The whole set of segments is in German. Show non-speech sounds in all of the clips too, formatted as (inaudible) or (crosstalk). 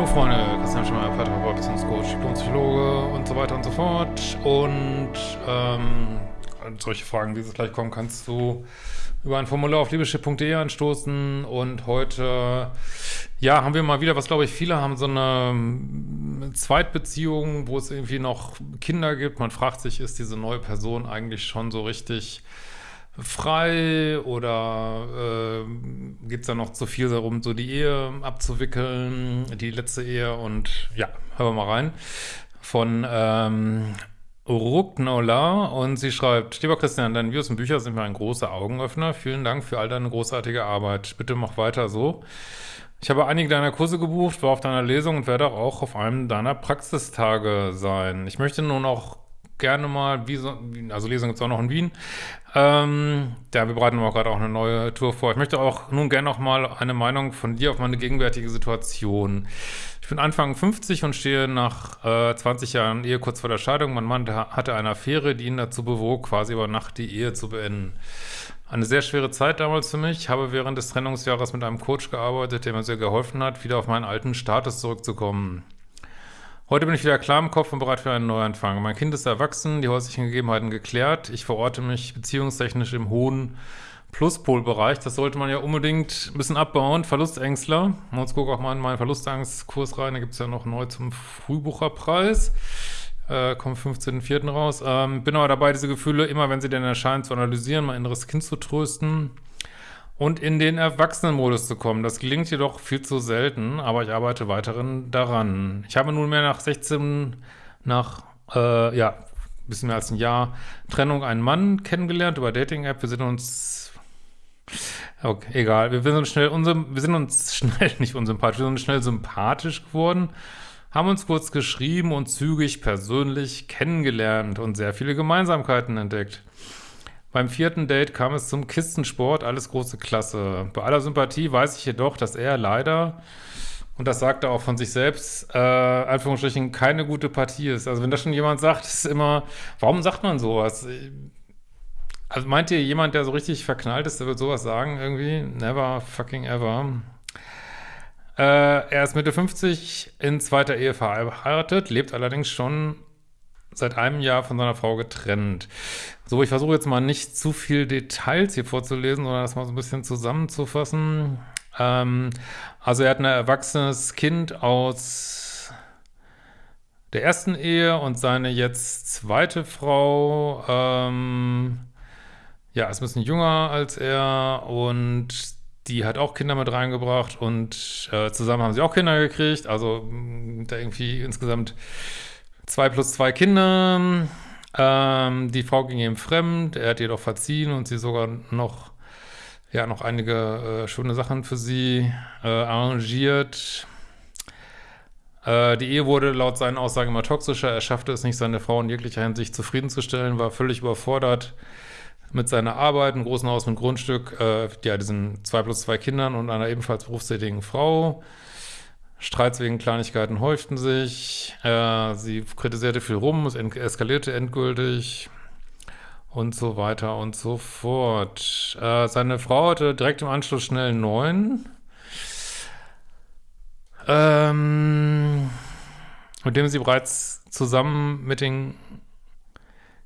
hallo Freunde, Christian Schmeier, Paartherapeut, Beziehungscoach, Psychologe und so weiter und so fort. Und ähm, solche Fragen, wie sie gleich kommen, kannst du über ein Formular auf liebeschip.de anstoßen. Und heute, ja, haben wir mal wieder, was glaube ich viele haben, so eine ähm, Zweitbeziehung, wo es irgendwie noch Kinder gibt. Man fragt sich, ist diese neue Person eigentlich schon so richtig frei oder äh, geht es da noch zu viel darum, so die Ehe abzuwickeln, die letzte Ehe und ja, hören wir mal rein. Von ähm, Ruknola und sie schreibt, lieber Christian, deine Videos und Bücher sind mir ein großer Augenöffner. Vielen Dank für all deine großartige Arbeit. Bitte mach weiter so. Ich habe einige deiner Kurse gebucht, war auf deiner Lesung und werde auch auf einem deiner Praxistage sein. Ich möchte nun auch gerne mal, also Lesung gibt es auch noch in Wien. Ähm, ja, wir bereiten auch gerade auch eine neue Tour vor. Ich möchte auch nun gerne noch mal eine Meinung von dir auf meine gegenwärtige Situation. Ich bin Anfang 50 und stehe nach äh, 20 Jahren Ehe kurz vor der Scheidung. Mein Mann hatte eine Affäre, die ihn dazu bewog, quasi über Nacht die Ehe zu beenden. Eine sehr schwere Zeit damals für mich. Ich habe während des Trennungsjahres mit einem Coach gearbeitet, der mir sehr geholfen hat, wieder auf meinen alten Status zurückzukommen. Heute bin ich wieder klar im Kopf und bereit für einen Neuanfang. Mein Kind ist erwachsen, die häuslichen Gegebenheiten geklärt. Ich verorte mich beziehungstechnisch im hohen Pluspolbereich. Das sollte man ja unbedingt ein bisschen abbauen. Verlustängstler. Uns gucken auch mal in meinen Verlustangstkurs rein. Da gibt es ja noch neu zum Frühbucherpreis. Äh, kommt 15.04. raus. Ähm, bin aber dabei, diese Gefühle, immer wenn sie denn erscheinen, zu analysieren, mein inneres Kind zu trösten und in den Erwachsenenmodus zu kommen. Das gelingt jedoch viel zu selten, aber ich arbeite weiterhin daran. Ich habe nunmehr nach 16, nach, äh, ja, bisschen mehr als ein Jahr Trennung einen Mann kennengelernt über Dating-App. Wir sind uns, okay, egal, wir sind uns schnell, wir sind uns (laughs) schnell, nicht unsympathisch, wir sind uns schnell sympathisch geworden, haben uns kurz geschrieben und zügig persönlich kennengelernt und sehr viele Gemeinsamkeiten entdeckt. Beim vierten Date kam es zum Kistensport, alles große Klasse. Bei aller Sympathie weiß ich jedoch, dass er leider, und das sagt er auch von sich selbst, äh, Anführungsstrichen, keine gute Partie ist. Also wenn das schon jemand sagt, ist immer, warum sagt man sowas? Also meint ihr, jemand, der so richtig verknallt ist, der wird sowas sagen irgendwie? Never fucking ever. Äh, er ist Mitte 50, in zweiter Ehe verheiratet, lebt allerdings schon seit einem Jahr von seiner Frau getrennt. So, ich versuche jetzt mal nicht zu viel Details hier vorzulesen, sondern das mal so ein bisschen zusammenzufassen. Ähm, also er hat ein erwachsenes Kind aus der ersten Ehe und seine jetzt zweite Frau, ähm, ja, ist ein bisschen jünger als er und die hat auch Kinder mit reingebracht und äh, zusammen haben sie auch Kinder gekriegt, also da irgendwie insgesamt Zwei plus zwei Kinder. Ähm, die Frau ging ihm fremd, er hat jedoch verziehen und sie sogar noch, ja, noch einige äh, schöne Sachen für sie äh, arrangiert. Äh, die Ehe wurde laut seinen Aussagen immer toxischer. Er schaffte es nicht, seine Frau in jeglicher Hinsicht zufriedenzustellen, war völlig überfordert mit seiner Arbeit, einem großen Haus mit Grundstück, äh, ja, diesen zwei plus zwei Kindern und einer ebenfalls berufstätigen Frau. Streits wegen Kleinigkeiten häuften sich. Äh, sie kritisierte viel rum, es eskalierte endgültig und so weiter und so fort. Äh, seine Frau hatte direkt im Anschluss schnell neuen. Ähm, mit dem sie bereits zusammen mit den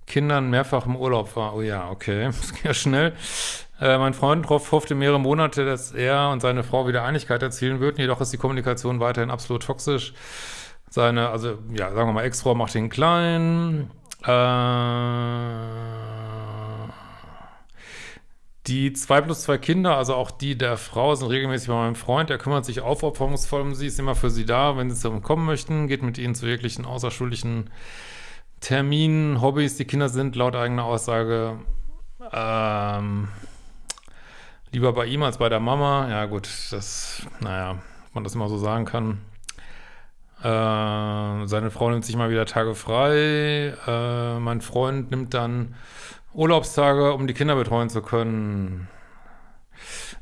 Kindern mehrfach im Urlaub war. Oh ja, okay, das ging ja schnell. Äh, mein Freund hoffte mehrere Monate, dass er und seine Frau wieder Einigkeit erzielen würden, jedoch ist die Kommunikation weiterhin absolut toxisch. Seine, also, ja, sagen wir mal, Ex-Frau macht ihn klein. Äh, die zwei plus zwei Kinder, also auch die der Frau, sind regelmäßig bei meinem Freund. Er kümmert sich aufopferungsvoll um sie, ist immer für sie da, wenn sie zu ihm kommen möchten, geht mit ihnen zu jeglichen außerschulischen Terminen, Hobbys. Die Kinder sind laut eigener Aussage ähm, Lieber bei ihm als bei der Mama. Ja gut, das, naja, man das immer so sagen kann. Äh, seine Frau nimmt sich mal wieder Tage frei. Äh, mein Freund nimmt dann Urlaubstage, um die Kinder betreuen zu können.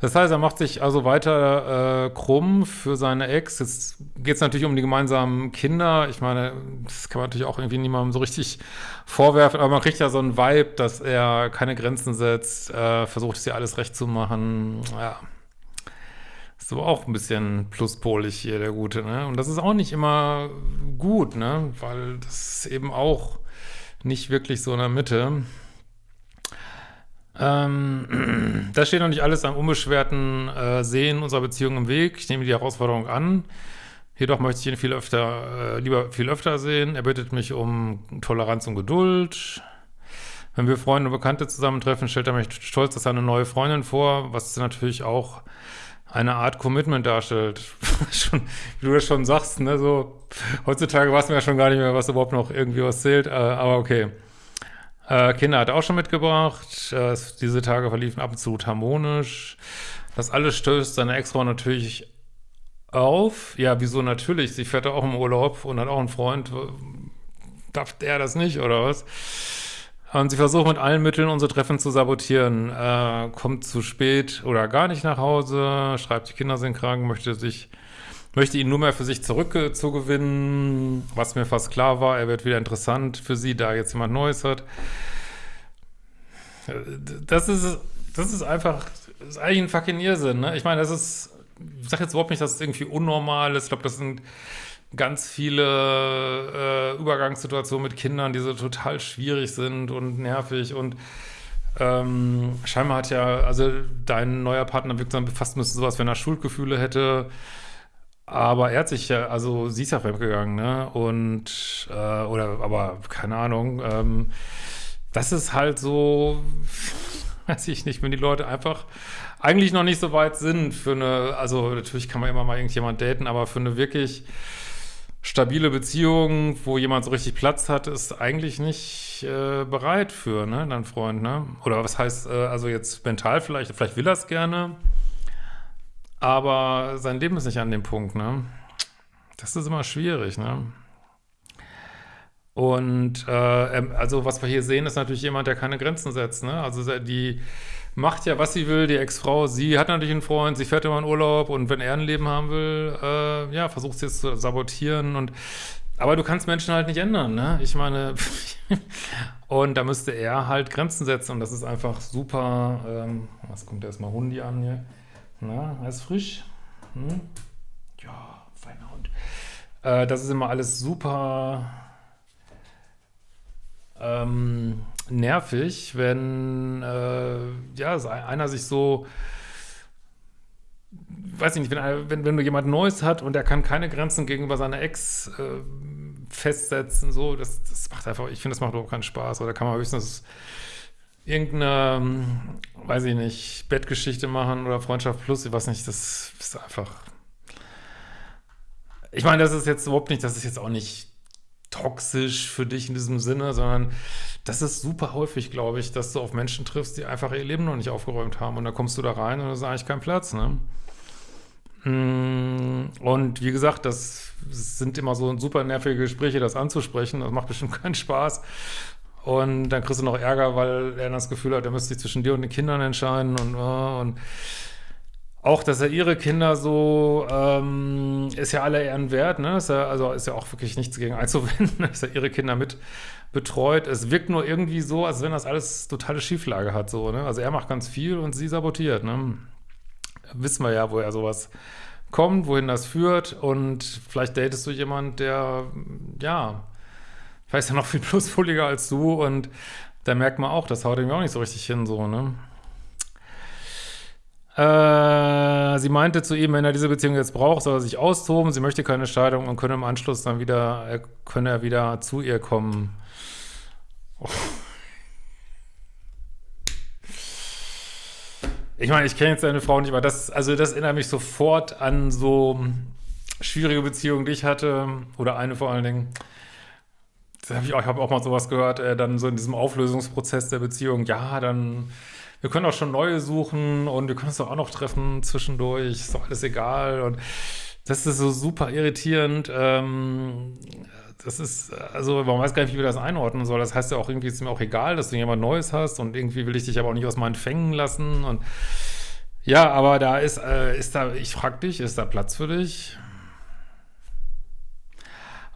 Das heißt, er macht sich also weiter äh, krumm für seine Ex. Jetzt geht es natürlich um die gemeinsamen Kinder. Ich meine, das kann man natürlich auch irgendwie niemandem so richtig vorwerfen, aber man kriegt ja so einen Vibe, dass er keine Grenzen setzt, äh, versucht, sie alles recht zu machen. Ja. Ist aber auch ein bisschen pluspolig hier, der Gute, ne? Und das ist auch nicht immer gut, ne? Weil das eben auch nicht wirklich so in der Mitte. Ähm, (clears throat) das steht noch nicht alles am unbeschwerten äh, Sehen unserer Beziehung im Weg. Ich nehme die Herausforderung an. Jedoch möchte ich ihn viel öfter, äh, lieber viel öfter sehen. Er bittet mich um Toleranz und Geduld. Wenn wir Freunde und Bekannte zusammentreffen, stellt er mich stolz als seine neue Freundin vor, was natürlich auch eine Art Commitment darstellt. (laughs) schon, wie du das schon sagst, ne, so, heutzutage weiß man ja schon gar nicht mehr, was überhaupt noch irgendwie was zählt, äh, aber okay. Äh, Kinder hat er auch schon mitgebracht. Äh, diese Tage verliefen absolut harmonisch. Das alles stößt seine Ex-Frau natürlich auf. Ja, wieso natürlich? Sie fährt auch im Urlaub und hat auch einen Freund. Darf der das nicht, oder was? Und sie versucht mit allen Mitteln unsere Treffen zu sabotieren. Äh, kommt zu spät oder gar nicht nach Hause, schreibt, die Kinder sind krank, möchte sich, möchte ihn nur mehr für sich zurückzugewinnen, was mir fast klar war, er wird wieder interessant für sie, da jetzt jemand Neues hat. Das ist, das ist einfach, das ist eigentlich ein fucking Irrsinn, ne? Ich meine, das ist, ich sag jetzt überhaupt nicht, dass es irgendwie unnormal ist. Ich glaube, das sind ganz viele äh, Übergangssituationen mit Kindern, die so total schwierig sind und nervig und ähm, scheinbar hat ja, also dein neuer Partner wirkt dann fast müsste sowas, wenn er Schuldgefühle hätte, aber er hat sich ja, also sie ist ja fremdgegangen, ne, und, äh, oder, aber keine Ahnung, ähm, das ist halt so, (laughs) weiß ich nicht, wenn die Leute einfach eigentlich noch nicht so weit sind für eine, also natürlich kann man immer mal irgendjemand daten, aber für eine wirklich stabile Beziehung, wo jemand so richtig Platz hat, ist eigentlich nicht äh, bereit für, ne, dein Freund, ne? Oder was heißt, äh, also jetzt mental vielleicht, vielleicht will er es gerne, aber sein Leben ist nicht an dem Punkt, ne? Das ist immer schwierig, ne? Und äh, ähm, also was wir hier sehen, ist natürlich jemand, der keine Grenzen setzt, ne? Also die macht ja, was sie will, die Ex-Frau. Sie hat natürlich einen Freund, sie fährt immer in Urlaub und wenn er ein Leben haben will, äh, ja, versucht sie es zu sabotieren und aber du kannst Menschen halt nicht ändern, ne? Ich meine, (laughs) und da müsste er halt Grenzen setzen und das ist einfach super, ähm, was kommt erstmal Hundi an hier? Na, ist frisch? Hm? Ja, feiner Hund. Äh, das ist immer alles super ähm, nervig, wenn äh, ja, einer sich so weiß ich nicht, wenn, wenn, wenn du jemand Neues hat und er kann keine Grenzen gegenüber seiner Ex äh, festsetzen, so, das, das macht einfach, ich finde, das macht überhaupt keinen Spaß. Oder kann man höchstens irgendeine, weiß ich nicht, Bettgeschichte machen oder Freundschaft plus, ich weiß nicht, das ist einfach. Ich meine, das ist jetzt überhaupt nicht, das ist jetzt auch nicht toxisch für dich in diesem Sinne, sondern das ist super häufig, glaube ich, dass du auf Menschen triffst, die einfach ihr Leben noch nicht aufgeräumt haben und da kommst du da rein und da ist eigentlich kein Platz, ne? Mm, und wie gesagt, das sind immer so super nervige Gespräche, das anzusprechen. Das macht bestimmt keinen Spaß. Und dann kriegst du noch Ärger, weil er das Gefühl hat, er müsste sich zwischen dir und den Kindern entscheiden und, und auch, dass er ihre Kinder so, ähm, ist ja alle Ehren wert, ne? Ist ja, also ist ja auch wirklich nichts gegen einzuwenden, (laughs) dass er ihre Kinder mit betreut. Es wirkt nur irgendwie so, als wenn das alles totale Schieflage hat, so, ne? Also er macht ganz viel und sie sabotiert, ne? Wissen wir ja, woher sowas kommt, wohin das führt und vielleicht datest du jemand, der, ja, vielleicht ist ja noch viel (laughs) plusfoliger als du und da merkt man auch, das haut ihm auch nicht so richtig hin, so, ne? Äh, sie meinte zu ihm, wenn er diese Beziehung jetzt braucht, soll er sich austoben. Sie möchte keine Scheidung und könne im Anschluss dann wieder, er könne er wieder zu ihr kommen. Oh. Ich meine, ich kenne jetzt seine Frau nicht, aber das, also das erinnert mich sofort an so schwierige Beziehungen, die ich hatte, oder eine vor allen Dingen. Hab ich, ich habe auch mal sowas gehört, äh, dann so in diesem Auflösungsprozess der Beziehung, ja, dann wir können auch schon neue suchen und wir können uns doch auch noch treffen zwischendurch, ist doch alles egal und das ist so super irritierend. Ähm, das ist, also man weiß gar nicht, wie wir das einordnen soll. Das heißt ja auch irgendwie, ist mir auch egal, dass du jemand Neues hast und irgendwie will ich dich aber auch nicht aus meinen Fängen lassen und ja, aber da ist, äh, ist da, ich frag dich, ist da Platz für dich?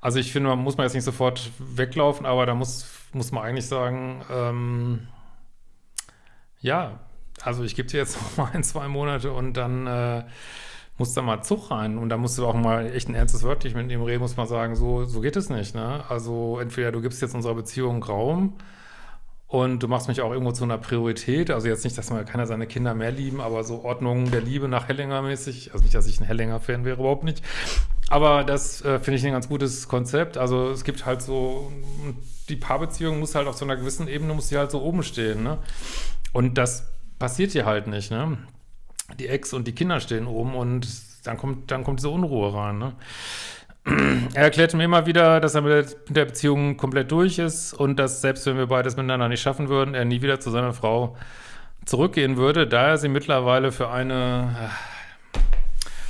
Also ich finde, man muss man jetzt nicht sofort weglaufen, aber da muss, muss man eigentlich sagen, ähm, ja, also ich gebe dir jetzt (laughs) noch mal ein, zwei Monate und dann äh, muss da mal Zug rein und da musst du auch mal echt ein ernstes Wörtlich mit ihm reden, muss man sagen, so, so geht es nicht, ne? Also entweder du gibst jetzt unserer Beziehung Raum und du machst mich auch irgendwo zu einer Priorität, also jetzt nicht, dass man keiner seine Kinder mehr lieben, aber so Ordnung der Liebe nach Hellinger mäßig, also nicht, dass ich ein Hellinger-Fan wäre, überhaupt nicht, aber das äh, finde ich ein ganz gutes Konzept, also es gibt halt so, die Paarbeziehung muss halt auf so einer gewissen Ebene, muss die halt so oben stehen, ne? Und das passiert hier halt nicht, ne? die Ex und die Kinder stehen oben und dann kommt, dann kommt diese Unruhe rein. Ne? Er erklärte mir immer wieder, dass er mit der Beziehung komplett durch ist und dass selbst wenn wir beides miteinander nicht schaffen würden, er nie wieder zu seiner Frau zurückgehen würde, da er sie mittlerweile für eine äh,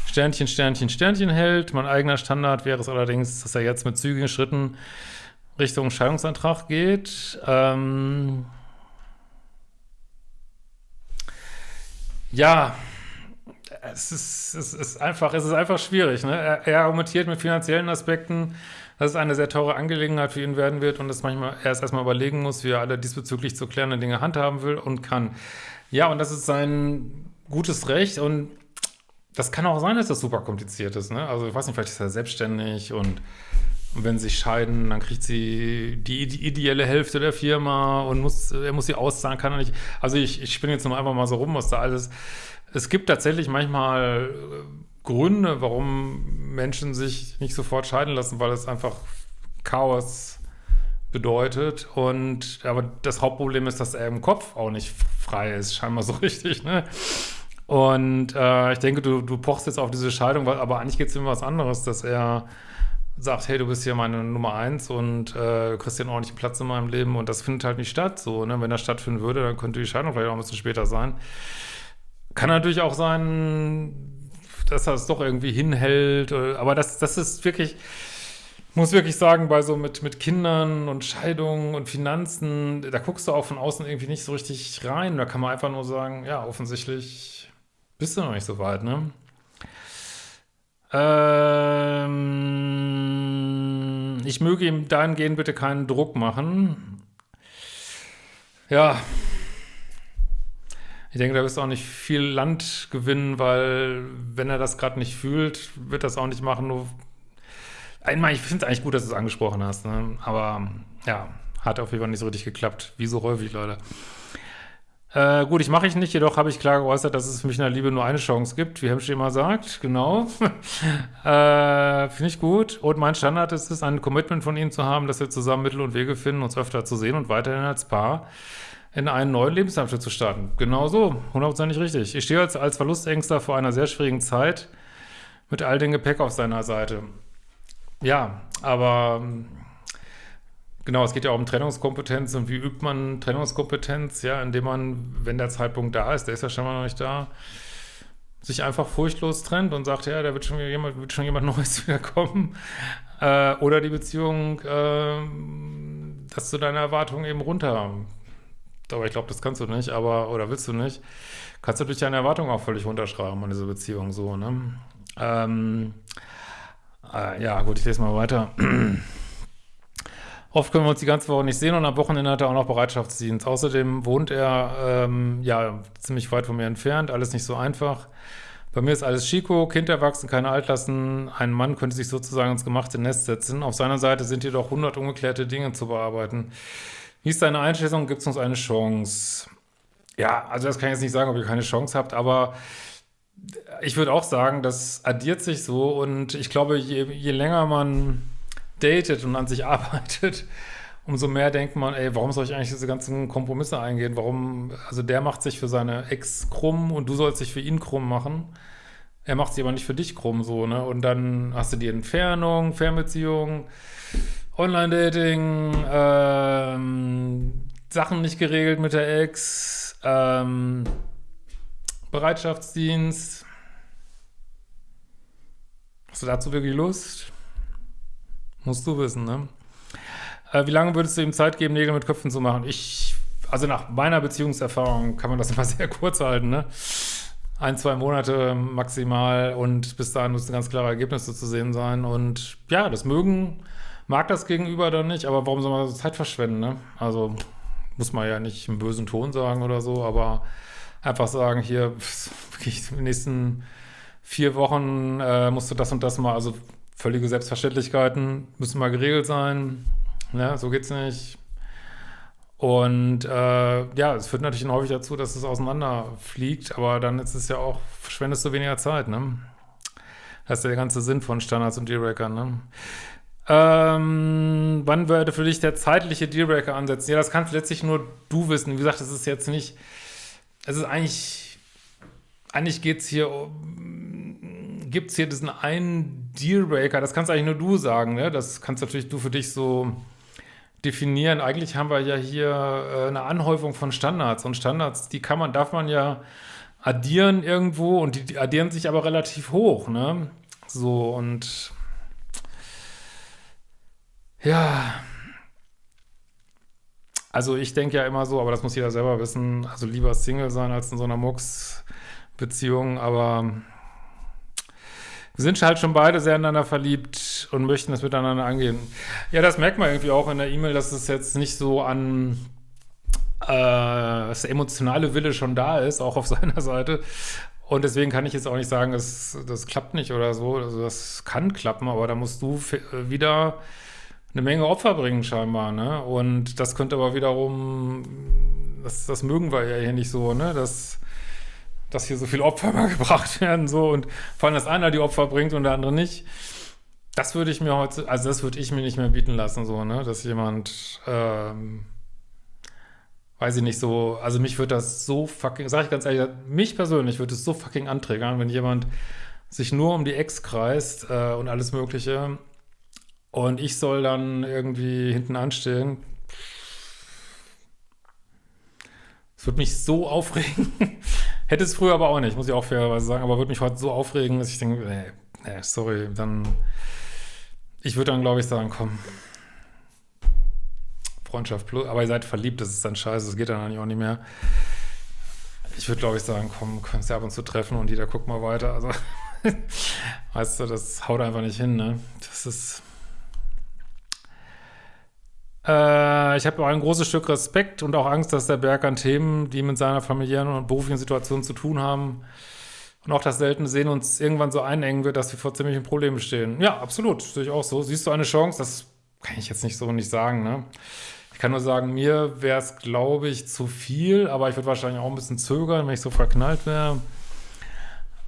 Sternchen, Sternchen, Sternchen hält. Mein eigener Standard wäre es allerdings, dass er jetzt mit zügigen Schritten Richtung Scheidungsantrag geht. Ähm Ja, es ist, es ist einfach, es ist einfach schwierig. Ne? Er, er argumentiert mit finanziellen Aspekten, dass es eine sehr teure Angelegenheit für ihn werden wird und dass manchmal er es erstmal überlegen muss, wie er alle diesbezüglich zu klärende Dinge handhaben will und kann. Ja, und das ist sein gutes Recht und das kann auch sein, dass das super kompliziert ist. Ne? Also ich weiß nicht, vielleicht ist er selbstständig und und wenn sie scheiden, dann kriegt sie die, die, ideelle Hälfte der Firma und muss, er muss sie auszahlen, kann er nicht. Also ich, ich spinne jetzt nur einfach mal so rum, was da alles. Es gibt tatsächlich manchmal äh, Gründe, warum Menschen sich nicht sofort scheiden lassen, weil es einfach Chaos bedeutet. Und aber das Hauptproblem ist, dass er im Kopf auch nicht frei ist, scheinbar so (laughs) richtig, ne? Und äh, ich denke, du, du pochst jetzt auf diese Scheidung, aber eigentlich geht es um was anderes, dass er sagt, hey, du bist hier meine Nummer eins und äh, kriegst hier einen ordentlichen Platz in meinem Leben und das findet halt nicht statt. So, ne? Wenn das stattfinden würde, dann könnte die Scheidung vielleicht auch ein bisschen später sein. Kann natürlich auch sein, dass er es doch irgendwie hinhält, äh, aber das, das ist wirklich, muss wirklich sagen, bei so mit, mit Kindern und Scheidungen und Finanzen, da guckst du auch von außen irgendwie nicht so richtig rein. Da kann man einfach nur sagen, ja, offensichtlich bist du noch nicht so weit, ne? Ähm, ich möge ihm dahingehend bitte keinen Druck machen. Ja. Ich denke, da wirst du auch nicht viel Land gewinnen, weil wenn er das gerade nicht fühlt, wird das auch nicht machen. Nur einmal, ich finde es eigentlich gut, dass du es angesprochen hast, ne? aber ja, hat auf jeden Fall nicht so richtig geklappt. Wie so häufig, Leute. Äh, gut, ich mache ich nicht, jedoch habe ich klar geäußert, dass es für mich in der Liebe nur eine Chance gibt, wie Hemschi immer sagt, genau. (laughs) äh, Finde ich gut. Und mein Standard ist es, ein Commitment von ihm zu haben, dass wir zusammen Mittel und Wege finden, uns öfter zu sehen und weiterhin als Paar in einen neuen Lebensabschnitt zu starten. Genau so, hundertprozentig richtig. Ich stehe als, als Verlustängster vor einer sehr schwierigen Zeit mit all dem Gepäck auf seiner Seite. Ja, aber Genau, es geht ja auch um Trennungskompetenz und wie übt man Trennungskompetenz, ja, indem man, wenn der Zeitpunkt da ist, der ist ja schon mal noch nicht da, sich einfach furchtlos trennt und sagt, ja, da wird schon jemand, wird schon jemand (laughs) Neues wiederkommen. Äh, oder die Beziehung, äh, dass du deine Erwartungen eben runter. Aber ich glaube, das kannst du nicht, aber, oder willst du nicht, kannst du durch deine Erwartungen auch völlig runterschreiben an diese Beziehung so, ne? Ähm, äh, ja, gut, ich lese mal weiter. (clears throat) Oft können wir uns die ganze Woche nicht sehen und am Wochenende hat er auch noch Bereitschaftsdienst. Außerdem wohnt er ähm, ja ziemlich weit von mir entfernt, alles nicht so einfach. Bei mir ist alles Chico, Kind erwachsen, keine Altlassen. Ein Mann könnte sich sozusagen ins gemachte Nest setzen. Auf seiner Seite sind jedoch 100 ungeklärte Dinge zu bearbeiten. Wie ist deine Einschätzung? Gibt es uns eine Chance? Ja, also das kann ich jetzt nicht sagen, ob ihr keine Chance habt, aber ich würde auch sagen, das addiert sich so und ich glaube, je, je länger man datet und an sich (laughs) arbeitet, umso mehr denkt man, ey, warum soll ich eigentlich diese ganzen Kompromisse eingehen? Warum, also der macht sich für seine Ex krumm und du sollst dich für ihn krumm machen. Er macht sie aber nicht für dich krumm, so, ne? Und dann hast du die Entfernung, Fernbeziehung, Online-Dating, ähm, Sachen nicht geregelt mit der Ex, ähm, Bereitschaftsdienst. Hast du dazu wirklich Lust? Musst du wissen, ne? Äh, wie lange würdest du ihm Zeit geben, Nägel mit Köpfen zu machen? Ich, also nach meiner Beziehungserfahrung kann man das (laughs) immer sehr kurz halten, ne? Ein, zwei Monate maximal und bis dahin müssen ganz klare Ergebnisse zu sehen sein. Und ja, das mögen, mag das Gegenüber dann nicht, aber warum soll man so Zeit verschwenden, ne? Also muss man ja nicht im bösen Ton sagen oder so, aber einfach sagen, hier, wirklich, die nächsten vier Wochen äh, musst du das und das mal, also völlige Selbstverständlichkeiten müssen mal geregelt sein. Ne? So geht's nicht. Und äh, ja, es führt natürlich häufig dazu, dass es auseinanderfliegt, aber dann ist es ja auch, verschwendest du weniger Zeit, ne? Das ist ja der ganze Sinn von Standards und Dealbreakern, ne? Ähm, wann würde für dich der zeitliche Dealbreaker ansetzen? Ja, das kannst letztlich nur du wissen. Wie gesagt, es ist jetzt nicht, es ist eigentlich, eigentlich geht's hier um, gibt's hier diesen einen Dealbreaker, das kannst eigentlich nur du sagen, ne? Das kannst natürlich du für dich so definieren. Eigentlich haben wir ja hier äh, eine Anhäufung von Standards und Standards, die kann man, darf man ja addieren irgendwo und die, die addieren sich aber relativ hoch, ne? So und ja, also ich denke ja immer so, aber das muss jeder selber wissen, also lieber Single sein als in so einer Mux-Beziehung, aber wir sind halt schon beide sehr ineinander verliebt und möchten es miteinander angehen. Ja, das merkt man irgendwie auch in der E-Mail, dass es jetzt nicht so an äh, das emotionale Wille schon da ist, auch auf (laughs) seiner Seite. Und deswegen kann ich jetzt auch nicht sagen, das, das klappt nicht oder so. Also das kann klappen, aber da musst du wieder eine Menge Opfer bringen scheinbar, ne? Und das könnte aber wiederum, das, das mögen wir ja hier nicht so, ne? Das dass hier so viele Opfer (laughs) mal gebracht werden, so und vor allem, dass einer die Opfer bringt und der andere nicht. Das würde ich mir heute, also das würde ich mir nicht mehr bieten lassen, so, ne, dass jemand, ähm, weiß ich nicht, so, also mich würde das so fucking, sag ich ganz ehrlich, mich persönlich würde es so fucking anträgern, wenn jemand sich nur um die Ex kreist äh, und alles Mögliche und ich soll dann irgendwie hinten anstehen. Es würde mich so aufregen. (laughs) Hätte es früher aber auch nicht, muss ich auch fairerweise sagen, aber würde mich heute so aufregen, dass ich denke, nee, nee sorry, dann, ich würde dann, glaube ich, sagen, komm, Freundschaft plus, aber ihr seid verliebt, das ist dann scheiße, das geht dann eigentlich auch nicht mehr. Ich würde, glaube ich, sagen, komm, kannst ja ab und zu treffen und jeder guckt mal weiter, also, (laughs) weißt du, das haut einfach nicht hin, ne, das ist, äh, ich habe auch ein großes Stück Respekt und auch Angst, dass der Berg an Themen, die mit seiner familiären und beruflichen Situation zu tun haben, und auch das seltene Sehen uns irgendwann so einengen wird, dass wir vor ziemlichen Problemen stehen. Ja, absolut, sehe ich auch so. Siehst du eine Chance? Das kann ich jetzt nicht so nicht sagen, ne? Ich kann nur sagen, mir wäre es, glaube ich, zu viel, aber ich würde wahrscheinlich auch ein bisschen zögern, wenn ich so verknallt wäre.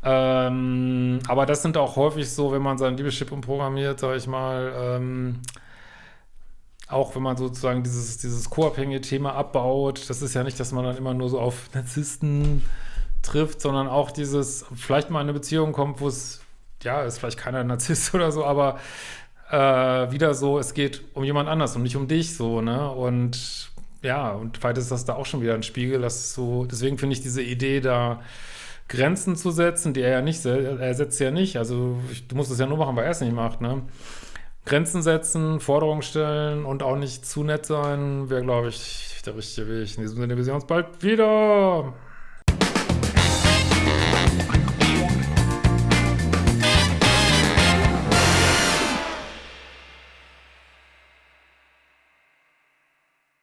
Ähm, aber das sind auch häufig so, wenn man sein Liebeschip umprogrammiert, sage ich mal, ähm, auch wenn man sozusagen dieses, dieses co-abhängige Thema abbaut, das ist ja nicht, dass man dann immer nur so auf Narzissten trifft, sondern auch dieses, vielleicht mal in eine Beziehung kommt, wo es, ja, ist vielleicht keiner Narzisst (laughs) oder so, aber äh, wieder so, es geht um jemand anders und nicht um dich, so, ne, und ja, und vielleicht ist das da auch schon wieder ein Spiegel, dass so, deswegen finde ich diese Idee da, Grenzen zu setzen, die er ja nicht, er setzt ja nicht, also du musst es ja nur machen, weil er es nicht macht, ne, Grenzen setzen, Forderungen stellen und auch nicht zu nett sein, wäre, glaube ich, der richtige Weg. In diesem Sinne, wir sehen uns bald wieder.